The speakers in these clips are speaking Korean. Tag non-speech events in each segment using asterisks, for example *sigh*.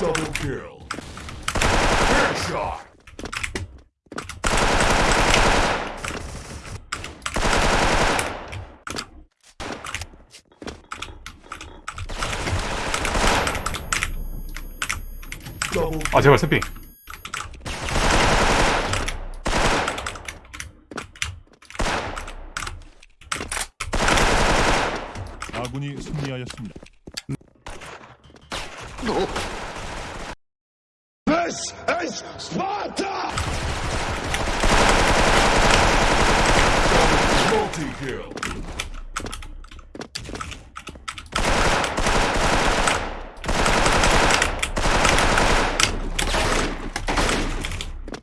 Double kill. Headshot. Double 아 제발 세핑 Multi-kill.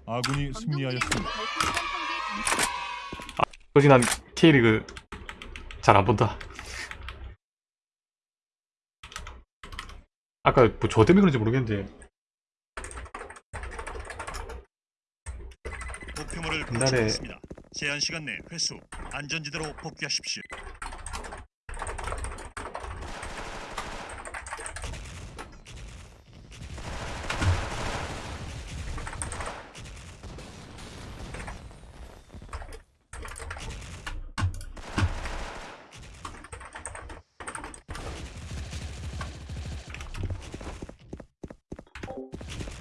아군이 승리하였습니다. 솔직히 난 K리그 잘 안 본다 아까 뭐 저 때문에 그런지 모르겠는데 옛날에-. 제한 시간 내 회수 안전지대로 복귀하십시오.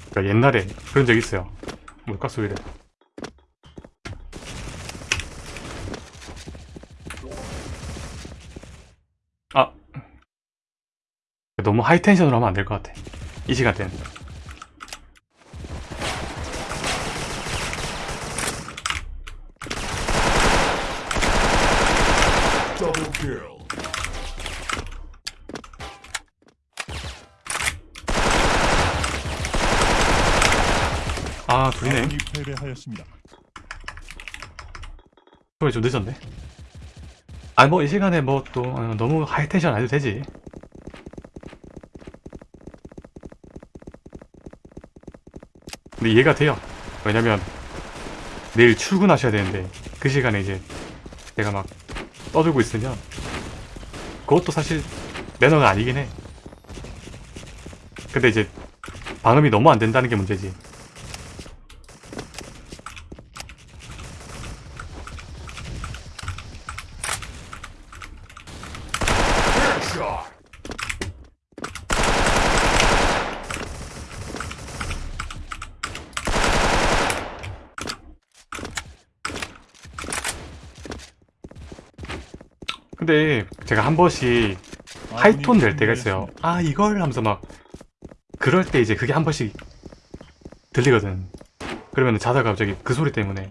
그러니까 옛날에 그런 적 있어요 물가 소리를 아 너무 하이텐션으로 하면 안 될 것 같아. 이 시간대는. 아 둘이네. 패배하였습니다. 소리 좀 늦었네. 아 뭐 이 시간에 뭐 또 너무 하이텐션 안 해도 되지 근데 이해가 돼요. 왜냐면 내일 출근하셔야 되는데 그 시간에 이제 내가 막 떠들고 있으면 그것도 사실 매너가 아니긴 해. 근데 이제 방음이 너무 안 된다는 게 문제지. Headshot. 근데 제가 한 번씩 하이톤 낼 때가 있어요. 아 이걸 하면서 막 그럴 때 이제 그게 한 번씩 들리거든. 그러면 자다가 갑자기 그 소리 때문에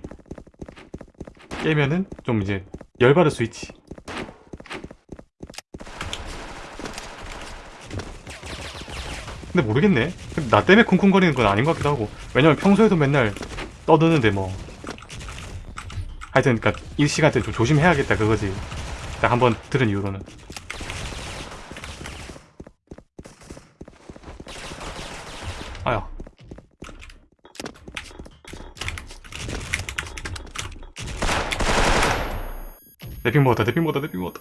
깨면은 좀 이제 열받을 수 있지. 근데 모르겠네. 나 때문에 쿵쿵거리는 건 아닌 것 같기도 하고. 왜냐면 평소에도 맨날 떠드는데 뭐. 하여튼 그니까 이 시간대 좀 조심해야겠다 그거지. 딱한번 들은 이후로는. 아야. 내핑 먹었다, 내핑 먹었다, 내핑 먹었다.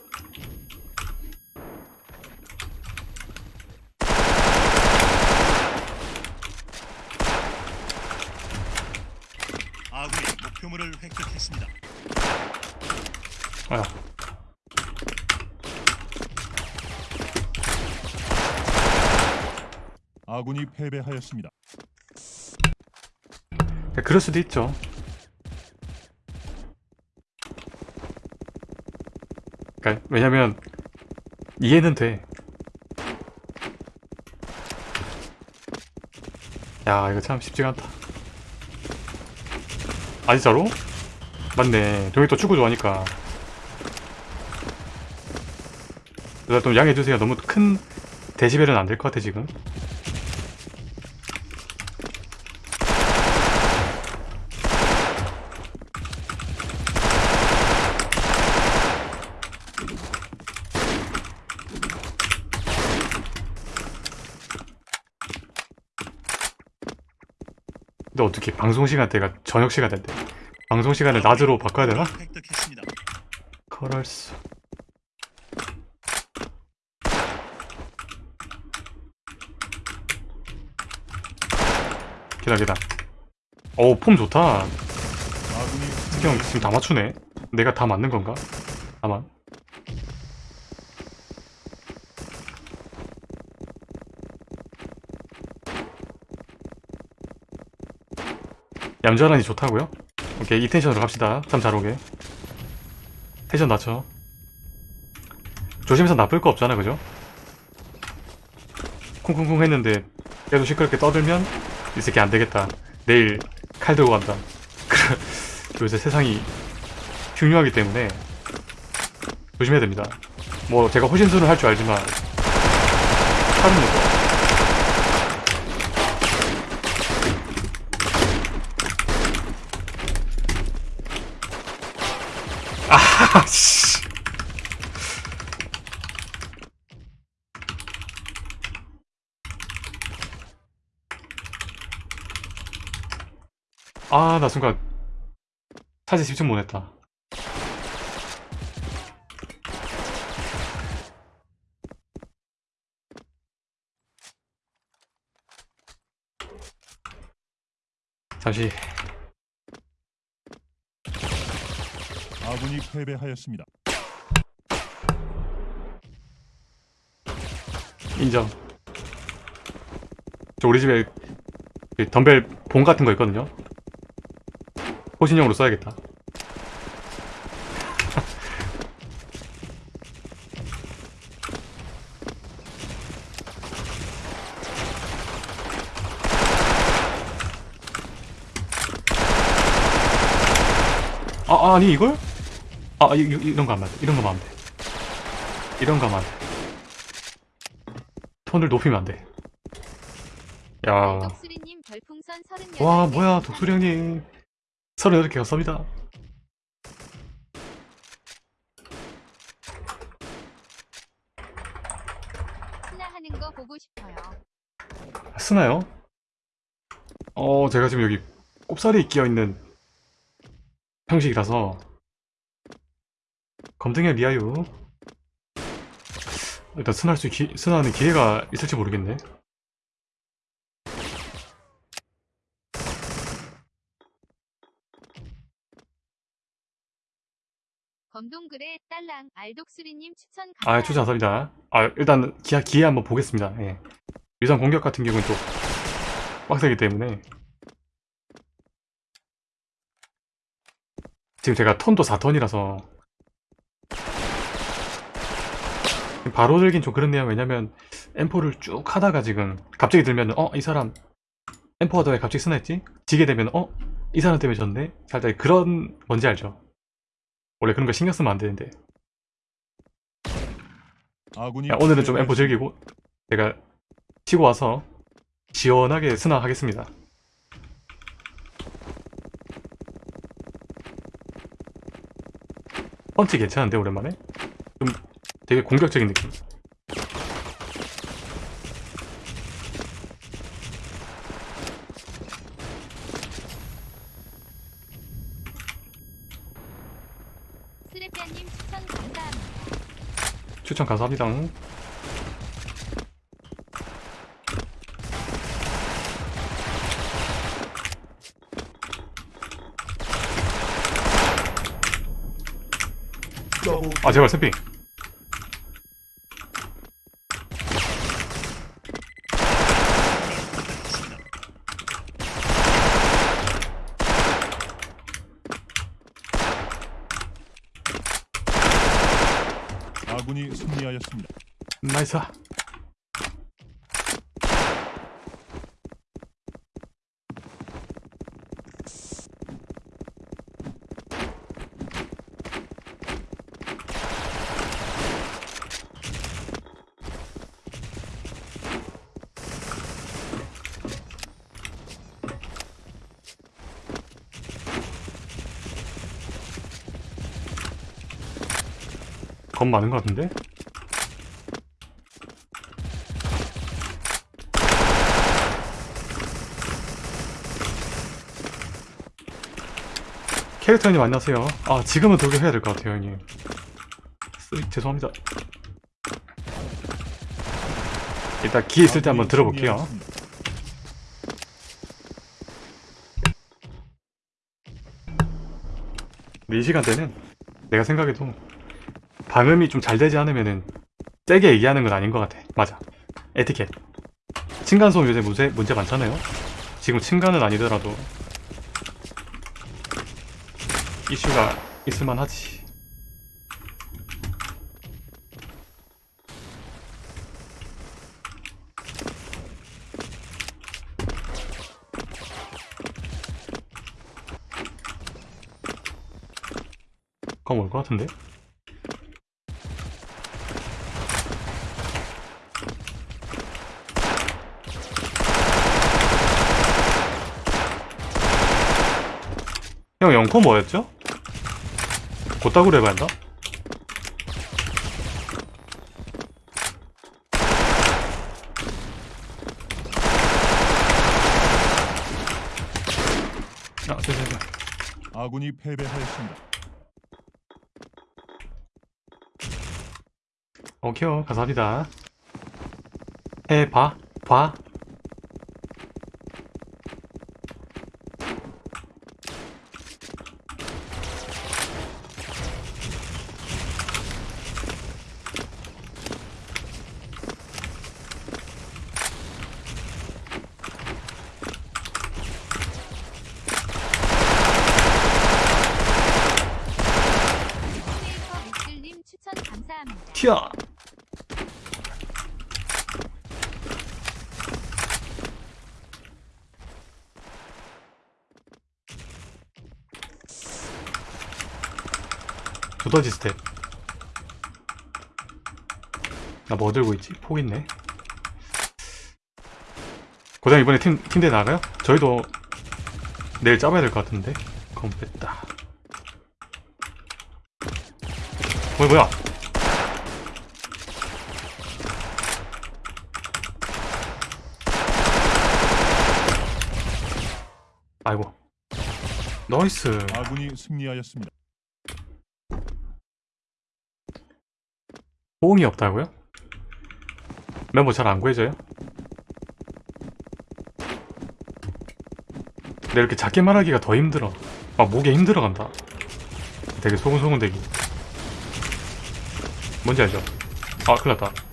아군이 목표물을 획득했습니다. 아야. 아군이 패배하였습니다. 야, 그럴 수도 있죠. 그러니까 왜냐면 이해는 돼. 야 이거 참 쉽지가 않다. 아 진짜로? 맞네. 동이 또 축구 좋아하니까. 좀 양해해주세요. 너무 큰 데시벨은 안 될 것 같아 지금. 근데 어떻게 방송 시간대가 저녁 시간대인데 방송 시간을 낮으로 바꿔야 되나? 그럴수. 기다 기다. 어우 폼 좋다. 아군이 형 지금 다 맞추네. 내가 다 맞는 건가? 아마 얌전하니 좋다고요? 오케이 이 텐션으로 갑시다 참잘 오게 텐션 낮춰 조심해서 나쁠 거 없잖아 그죠? 쿵쿵쿵 했는데 계속 시끄럽게 떠들면 이 새끼 안 되겠다 내일 칼 들고 간다 *laughs* 요새 세상이 흉흉하기 때문에 조심해야 됩니다. 뭐 제가 호신술을 할 줄 알지만 칼은 못 써. 아, 씨. 아, 나 순간 사실 집중 못했다. 잠시 아군이 패배하였습니다. 인정. 저 우리 집에 그 덤벨 봉 같은 거 있거든요. 호신용으로 써야겠다. *laughs* 아, 아니 이걸? 아, 이, 이- 이런 거안 돼. 이런 거 하면 안 돼. 이런 거 하면 안 돼. 톤을 높이면 안 돼. 야, 독수리님 별풍선 38개 와 뭐야 독수리 형님 38개 감사합니다. 하나 하는 거 보고 싶어요. 쓰나요? 어, 제가 지금 여기 꼽살이 끼어있는 형식이라서 검등의 리아유 일단 순할 수 기, 순하는 기회가 있을지 모르겠네 검동글의 딸랑 알독수리님 추천 아. 추천 감사합니다 아 일단 기회, 기회 한번 보겠습니다 예. 유선 공격 같은 경우는 또 빡세기 때문에 지금 제가 턴도 4턴이라서 바로 들긴 좀 그렇네요 왜냐면 M4를 쭉 하다가 지금 갑자기 들면 어 이 사람 M4 하다가 왜 갑자기 스나했지? 지게 되면 어? 이 사람 때문에 졌네? 살짝 그런 뭔지 알죠? 원래 그런 거 신경 쓰면 안 되는데 아군이 야, 오늘은 좀 M4 패배하였습니다. 즐기고 제가 치고 와서 시원하게 스나하겠습니다. 펀치 괜찮은데 오랜만에? 좀 되게 공격적인 느낌. 스레피아님 추천 감사합니다. 추천 감사합니다. 아 제발 샘핑. 아군이 승리하였습니다. 나이스. 겁 많은 것 같은데? 캐릭터 형님 안녕하세요. 아 지금은 독일 해야 될 것 같아요 형님. 쓰, 죄송합니다. 일단 기 있을 때 한번 들어볼게요. 근데 이 시간대는 내가 생각해도 방음이 좀 잘 되지 않으면은 세게 얘기하는 건 아닌 것 같아. 맞아. 에티켓. 층간소음 요새 문제, 문제 많잖아요. 지금 층간은 아니더라도 이슈가 있을만 하지. 그럼 올것 같은데? 형 영코 뭐였죠? 곧다구로 해봐야 한다? 아, 죄송해요. 아군이 패배하였습니다. 오케이, 감사합니다. 해봐, 봐. 세이커 미슬님 추천 튀어! 두더지 스텝 나 뭐 들고 있지? 폭 있네 고장 이번에 팀, 팀대 나가요? 저희도 내일 짜봐야 될 것 같은데 검 뺐다 뭐야 뭐야 nice 아군이 승리하였습니다. 호응이 없다고요? 멤버 잘 안 구해져요? 근데 이렇게 작게 말하기가 더 힘들어 아 목에 힘들어 간다 되게 소근소근 대기 뭔지 알죠? 아 큰일났다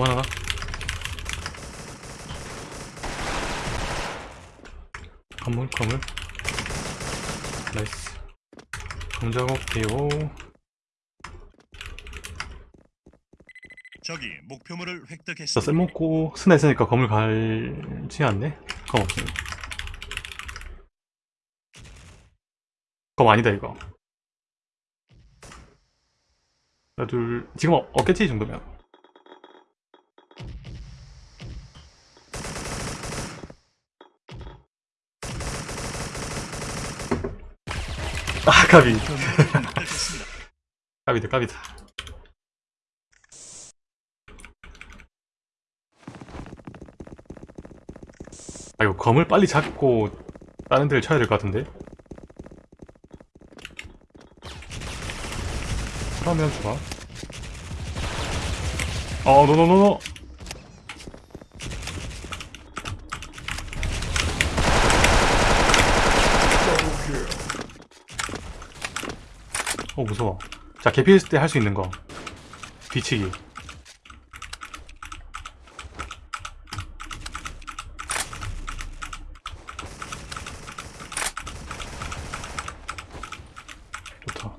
그만하나? 건물 건물 나이스 공작업 돼요 적이 목표물을 저 획득했습니다. 쌤먹고 스나 있으니까 건물 갈지 않네? 검 없음 검 아니다 이거 하나 둘 지금 어- 없겠지 이 정도면 아 까비. *laughs* 까비다 까비다. 아 이거 검을 빨리 잡고 다른 데를 쳐야 될 것 같은데? 그러면 좋아. 어 노노노노 Double kill. 어 무서워 자 개피했을 때 할 수 있는 거. 뒤치기 좋다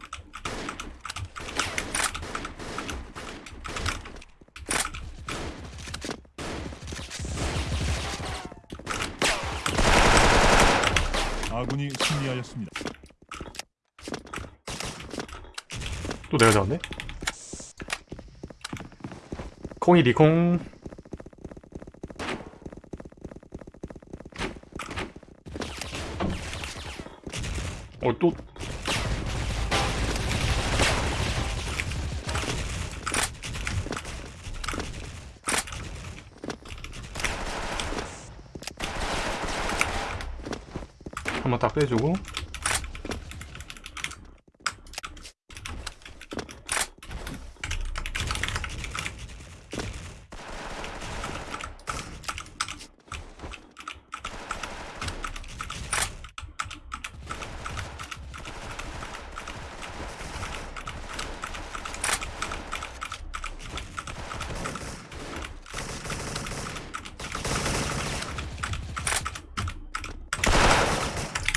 아군이 승리하였습니다. 또 내가 잡았네 콩이 리콩. 어 또. 한번 딱 빼주고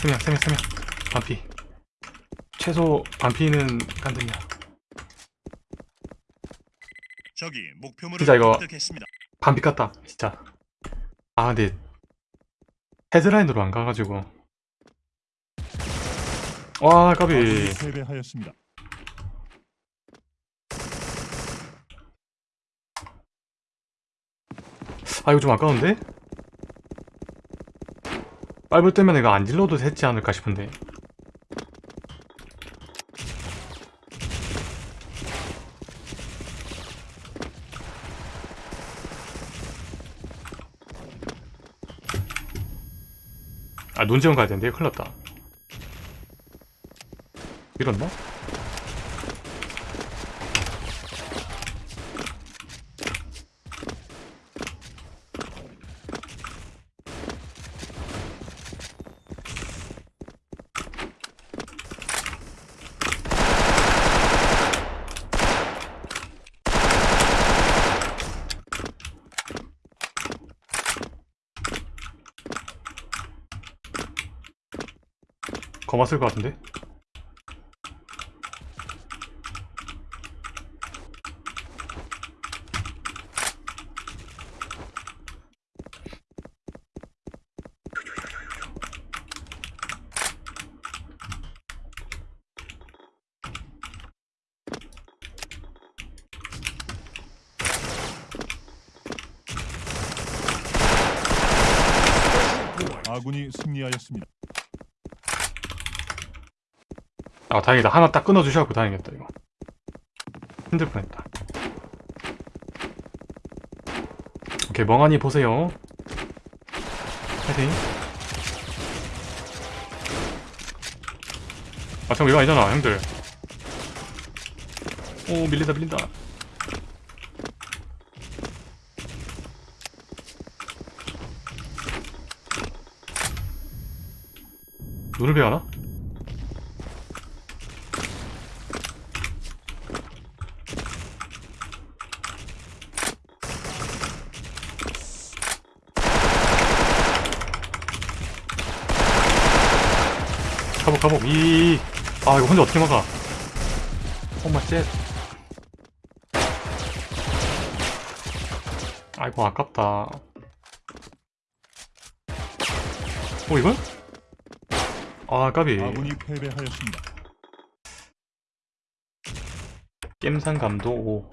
세명 세명 세명 반피 최소 반피는 깐등이야 적이 목표물을 진짜 이거- 획득했습니다. 반피 깠다 진짜 아 근데 헤드라인으로 안 가가지고 와 까비 패배하였습니다. 아 이거 좀 아까운데? 빨불 때문에 이거 안 질러도 됐지 않을까 싶은데. 아 논지원 가야 되는데? 큰일 났다. 이런다? 쓸것 같은데? 아군이 승리하였습니다. 아 다행이다. 하나 딱 끊어주셔갖고 다행이었다 이거. 힘들 뻔했다. 오케이 멍하니 보세요. 파이팅 아 잠깐 이거 아니잖아 형들. 오 밀린다 밀린다. 눈을 배워나? 가복 이아 이거 혼자 어떻게 막아? 엄마 쉣 아이고 아깝다. 어 이걸? 아 까비. 아군이 패배하였습니다. 겜산 감도 5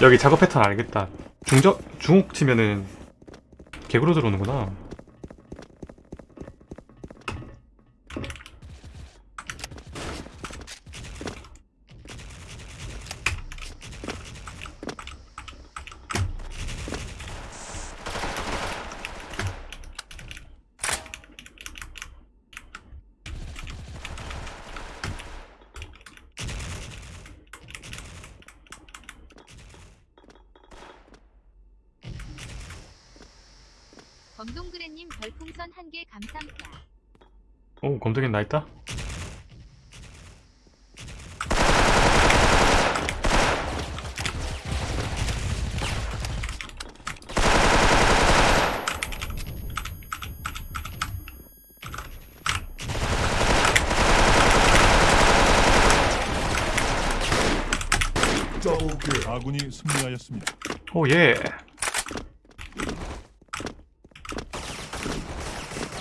여기 작업 패턴 알겠다. 중적 중옥 치면은 개구로 들어오는구나 검동그레님 별풍선 한 개 감사합니다. 오 검색엔 나있다 Double kill. 아군이 승리하였습니다. 오 예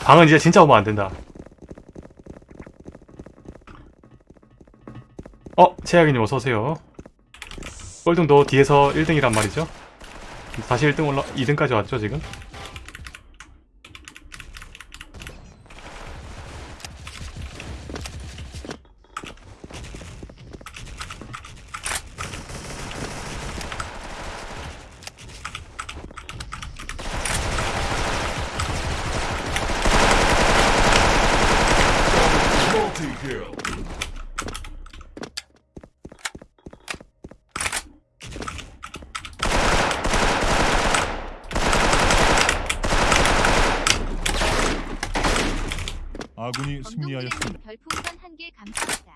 방은 이제 진짜 오면 안된다. 어 최악이님 어서오세요. 꼴등도 뒤에서 1등이란 말이죠. 다시 1등 올라 2등까지 왔죠 지금 아군이 승리하였습니다. 별풍선 한개 감사합니다.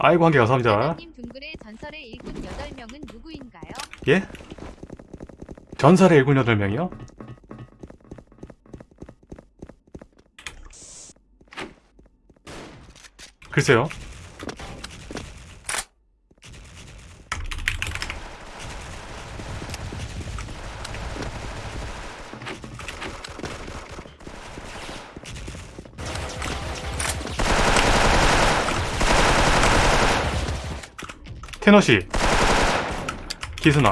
아이고 한 개 감사합니다 하나님 둥글의 전설의 일꾼 8명은 누구인가요? 예? 전설의 일군 8명이요? 글쎄요. 테너시 기순아.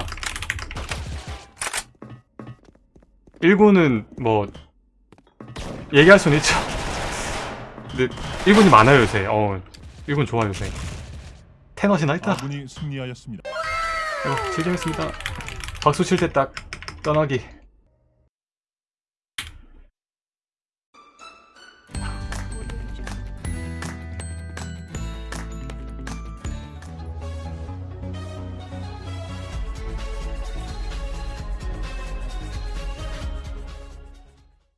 1군은 뭐 얘기할 수는 있죠. 근데 1군이 많아요 요새. 어 1군 좋아 요새. 테너시나 있다. 아군이 승리하였습니다. 어, 즐정했습니다. 박수 칠 때 딱 떠나기